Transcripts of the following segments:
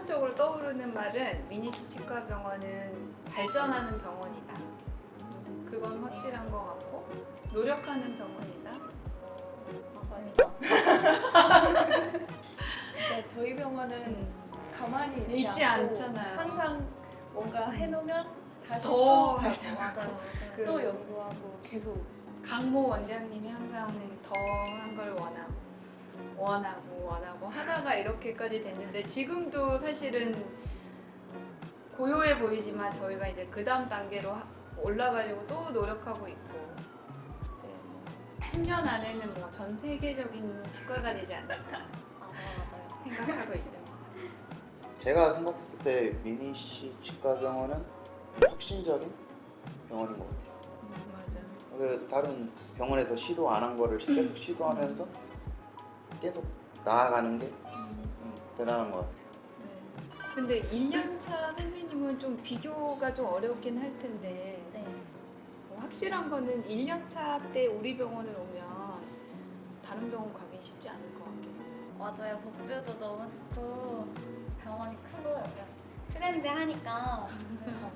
선천적으로 떠오르는 말은 미니시 치과병원은 발전하는 병원이다. 그건 확실한 것 같고 노력하는 병원이다. 맞습니다. 진짜 저희 병원은 가만히 있지, 있지 않잖아요. 항상 뭔가 해놓으면 다시 더 또. 발전하고 그또 연구하고 계속 강모 원장님이 항상 더 한 걸 원하고 원하고 원하고 하다가 이렇게까지 됐는데 지금도 사실은 고요해 보이지만 저희가 이제 그 다음 단계로 하- 올라가려고 또 노력하고 있고 이제 10년 안에는 뭐 전 세계적인 치과가 되지 않을까 맞아요, 맞아요. 생각하고 있습니다. 제가 생각했을 때 미니시 치과병원은 혁신적인 병원인 것 같아요. 음, 맞아. 그 다른 병원에서 시도 안 한 거를 계속 시도하면서 계속 나아가는 게 음, 대단한 것 같아요. 네. 근데 1년차 선생님은 좀 비교가 좀 어렵긴 할 텐데 네. 뭐 확실한 거는 1년차 때 우리 병원을 오면 다른 병원 가기 쉽지 않을 것 같긴 해요. 맞아요. 복지도 너무 좋고 병원이 크고 약간 그래서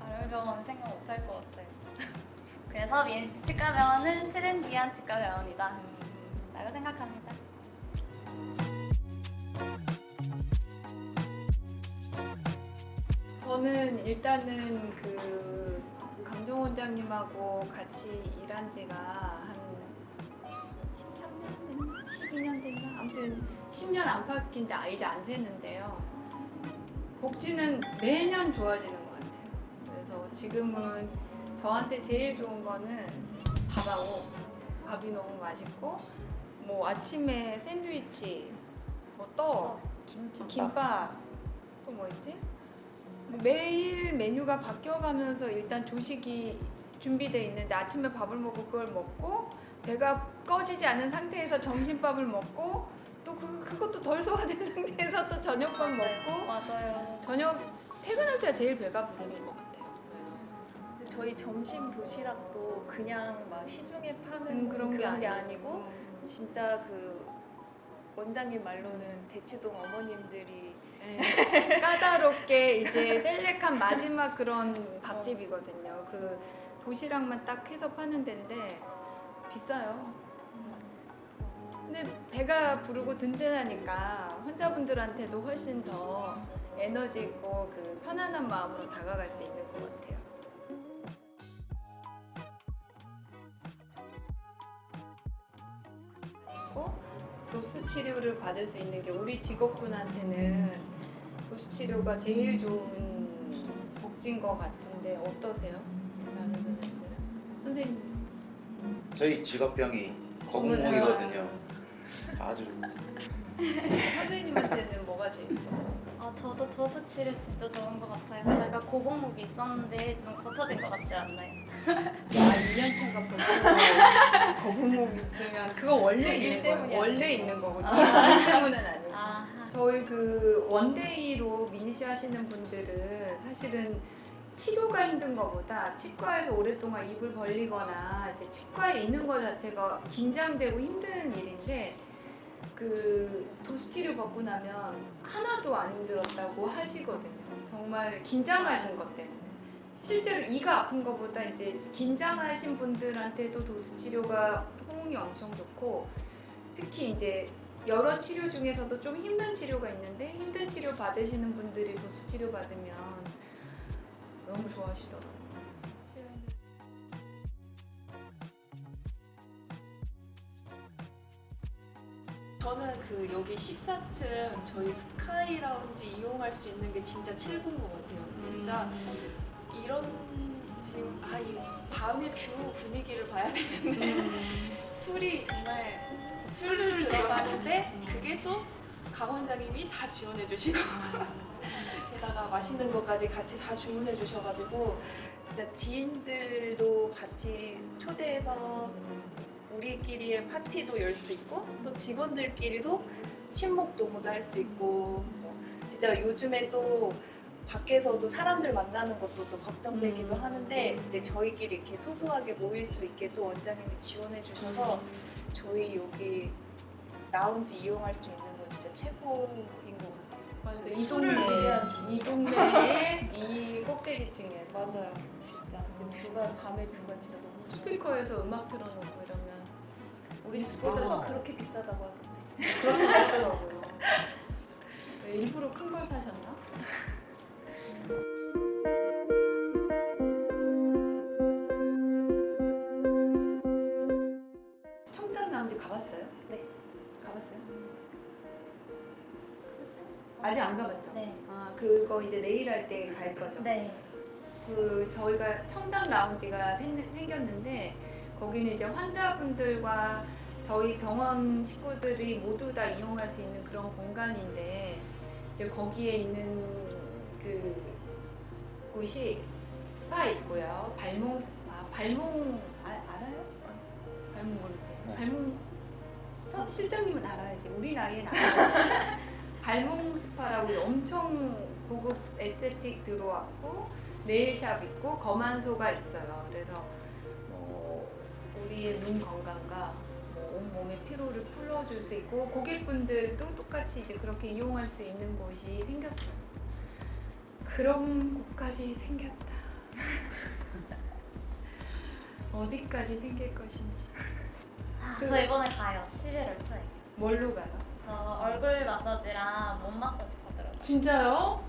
다른 병원 생각 못 할 것 같아요. 그래서 민스 치과 병원은 트렌디한 치과 병원이다 라고 생각합니다. 저는 일단은 그 강정 원장님하고 같이 일한 지가 한 13년 됐나? 12년 됐나? 아무튼 10년 안팎인데 아, 이제 안 새는데요. 복지는 매년 좋아지는 것 같아요. 그래서 지금은 저한테 제일 좋은 거는 밥하고 밥이 너무 맛있고 뭐 아침에 샌드위치, 뭐 떡, 김밥 또뭐 있지? 뭐 매일 메뉴가 바뀌어가면서 일단 조식이 준비돼 있는데 아침에 밥을 먹고 그걸 먹고 배가 꺼지지 않은 상태에서 점심밥을 먹고 또 그, 그것도 덜 소화된 상태에서 또 저녁밥 먹고 맞아요. 저녁 퇴근할 때가 제일 배가 부르는 것 같아요. 저희 점심 도시락도 그냥 막 시중에 파는 음, 그런, 그런 게, 게 아니고 진짜 그 원장님 말로는 대치동 어머님들이 네. 까다롭게 이제 셀렉한 마지막 그런 밥집이거든요. 그 도시락만 딱 해서 파는 데인데 비싸요. 근데 배가 부르고 든든하니까 환자분들한테도 훨씬 더 에너지 있고 그 편안한 마음으로 다가갈 수 있는 것 같아요. 그리고 도수 치료를 받을 수 있는 게 우리 직업군한테는 치료가 제일 좋은 복지인 것 같은데 어떠세요? 선생님 저희 직업병이 거북목이거든요. 아주 선생님한테는 뭐가 제일 좋아요? 아, 저도 도수 치료 진짜 좋은 것 같아요. 저희가 고복목이 있었는데 좀 고쳐진 것 같지 않나요? 아 2년 차가 벌써 거북목이 있으면 그거 원래 일 있는 거예요. 원래. 있는 거거든요. 일 때문은 아니고. 아, 저희 그 원데이로 미니시 하시는 분들은 사실은 치료가 힘든 것보다 치과에서 오랫동안 입을 벌리거나 이제 치과에 있는 것 자체가 긴장되고 힘든 일인데 그 도수 치료 받고 나면 하나도 안 힘들었다고 하시거든요. 정말 긴장하신 것 때문에. 실제로 이가 아픈 것보다 이제 긴장하신 분들한테도 도수 치료가 호응이 엄청 좋고 특히 이제 여러 치료 중에서도 좀 힘든 치료가 있는데 힘든 치료 받으시는 분들이 도수 치료 받으면 너무 좋아하시더라고요. 저는 그 여기 14층 저희 스카이 라운지 이용할 수 있는 게 진짜 최고인 것 같아요. 진짜 이런 지금 아이 밤의 view 분위기를 봐야 되는데 술이 정말 술술 들어가는데 그게 또 강 원장님이 다 지원해 주시고 게다가 맛있는 것까지 같이 다 주문해 주셔가지고 진짜 지인들도 같이 초대해서 우리끼리의 파티도 열 수 있고 또 직원들끼리도 친목 도모도 할수 있고 뭐 진짜 요즘에 또 밖에서도 사람들 만나는 것도 또 걱정되기도 음. 하는데 이제 저희끼리 이렇게 소소하게 모일 수 있게 또 원장님이 지원해 주셔서 저희 여기 라운지 이용할 수 있는 거 진짜 최고인 것 같아요. 맞아. 이 술을 동네 이 동네의 이 꼭대기층에 맞아요. 진짜. 근데 뷰가 밤에 뷰가 진짜 너무 좋아. 스피커에서 음악 틀어놓고 이러면 우리 집보다 그렇게 비싸다고 하던데. 그렇게 하더라고요. 왜 일부러 큰 걸 사셨나? 아직 안 가봤죠? 네. 아 그거 이제 내일 할 때 갈 거죠? 네. 그 저희가 청담 라운지가 생, 생겼는데 거기는 이제 환자분들과 저희 병원 식구들이 모두 다 이용할 수 있는 그런 공간인데 이제 거기에 있는 그 곳이 스파 있고요. 발몽 스파, 발몽 아, 알아요? 발몽 모르지? 네. 발몽 서- 실장님은 알아야지. 우리 나이엔 알아요. 발몽 스파라고 엄청 고급 에스테틱 들어왔고 네일샵 있고 검안소가 있어요. 그래서 뭐 우리의 눈 건강과 뭐 온몸의 피로를 풀어줄 수 있고 고객분들도 똑같이 이제 그렇게 이용할 수 있는 곳이 생겼어요. 그런 곳까지 생겼다. 어디까지 생길 것인지. 아, 그- 저 이번에 가요. 11월 초에. 뭘로 가요? 저 얼굴 마사지랑 몸 마사지 받으러 진짜요?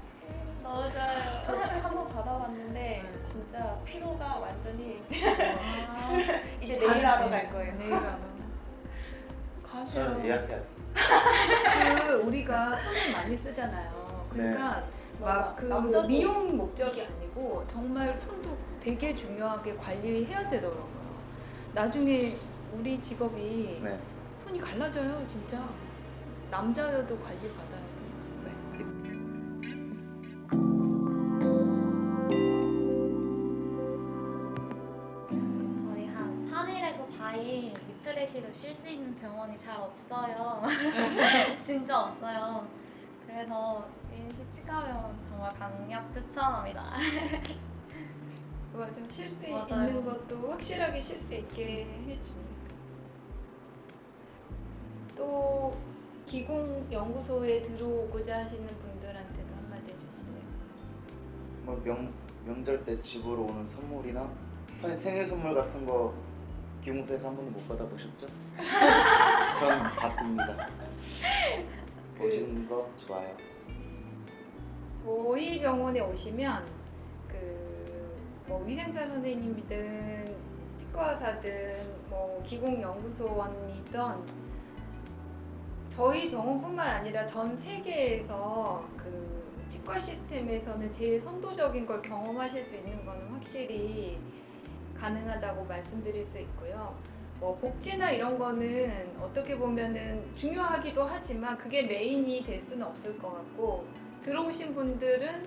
너무 좋아요. 저도 한번 받아봤는데 네. 진짜 피로가 완전히 아, 이제 내일 하러 갈 거예요. 내일 하러. 가죠. 저는 예약해야 돼. 그 우리가 손을 많이 쓰잖아요. 그러니까 맞아. 막그 남자도. 미용 목적이 아니고 정말 손도 되게 중요하게 관리해야 되더라고요. 나중에 우리 직업이 네. 손이 갈라져요, 진짜. 남자여도 관리 받아야 돼. 거의 한 3일에서 4일 refresh로 쉴 수 있는 병원이 잘 없어요. 진짜 없어요. 그래서 인시 치과병원 정말 강력 추천합니다. 맞아. 쉴수 맞아요. 있는 것도 확실하게 쉴 수 있게 해주니까. 또 기공 연구소에 들어오고자 하시는 분들한테도 한마디 해주실래요? 뭐 명, 명절 때 집으로 오는 선물이나 선- 생일 선물 같은 거 기공소에서 한 번도 못 받아보셨죠? 전 봤습니다. 보시는 거 좋아요. 저희 병원에 오시면 그뭐 위생사 선생님이든 치과사든 뭐 기공 연구소원이든 저희 병원뿐만 아니라 전 세계에서 그 치과 시스템에서는 제일 선도적인 걸 경험하실 수 있는 거는 확실히 가능하다고 말씀드릴 수 있고요. 뭐 복지나 이런 거는 어떻게 보면은 중요하기도 하지만 그게 메인이 될 수는 없을 것 같고 들어오신 분들은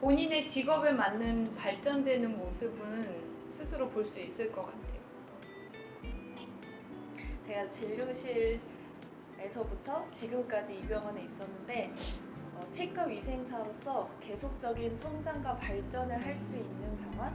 본인의 직업에 맞는 발전되는 모습은 스스로 볼 수 있을 것 같아요. 제가 진료실 에서부터 지금까지 이 병원에 있었는데 어, 치과 위생사로서 계속적인 성장과 발전을 할 수 있는 병원.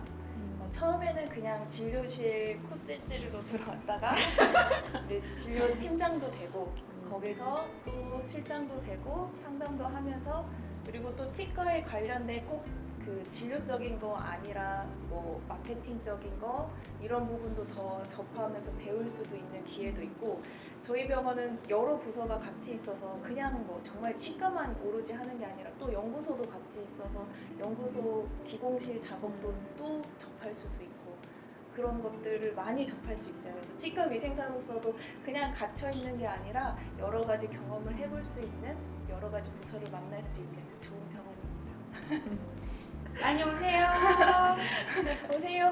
어, 처음에는 그냥 진료실 코찔찔로 들어왔다가 이제 진료 팀장도 되고 거기서 또 실장도 되고 상담도 하면서 그리고 또 치과에 관련된 꼭 그 진료적인 거 아니라 뭐 마케팅적인 거 이런 부분도 더 접하면서 배울 수도 있는 기회도 있고 저희 병원은 여러 부서가 같이 있어서 그냥 뭐 정말 치과만 오로지 하는 게 아니라 또 연구소도 같이 있어서 연구소 기공실 작업도 또 접할 수도 있고 그런 것들을 많이 접할 수 있어요. 그래서 치과 위생사로서도 그냥 갇혀 있는 게 아니라 여러 가지 경험을 해볼 수 있는 여러 가지 부서를 만날 수 있는 좋은 병원입니다. 많이 오세요. 오세요.